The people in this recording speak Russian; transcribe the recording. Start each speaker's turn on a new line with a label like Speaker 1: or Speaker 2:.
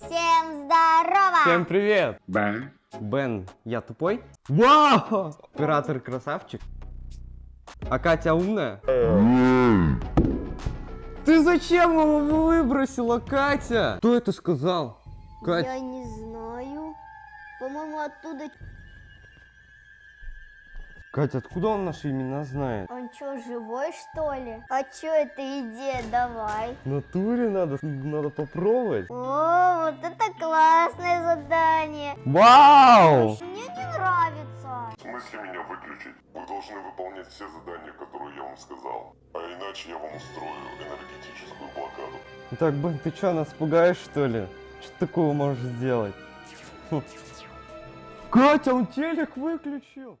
Speaker 1: Всем здорово!
Speaker 2: Всем привет!
Speaker 3: Бен.
Speaker 2: Бен, я тупой? Вау! Оператор красавчик. А Катя умная? Ты зачем его выбросила, Катя? Кто это сказал? Катя,
Speaker 1: Я не знаю. По-моему, оттуда...
Speaker 2: Катя, откуда он наши имена знает?
Speaker 1: Он что, живой, что ли? А что это идея? Давай.
Speaker 2: В натуре надо, надо попробовать.
Speaker 1: О, вот это классное задание.
Speaker 2: Вау!
Speaker 1: Мне не нравится.
Speaker 3: В смысле меня выключить? Вы должны выполнять все задания, которые я вам сказал. А иначе я вам устрою энергетическую блокаду.
Speaker 2: Так, Бен, ты что, нас пугаешь, что ли? Что такого можешь сделать? Хм. Катя, он телек выключил.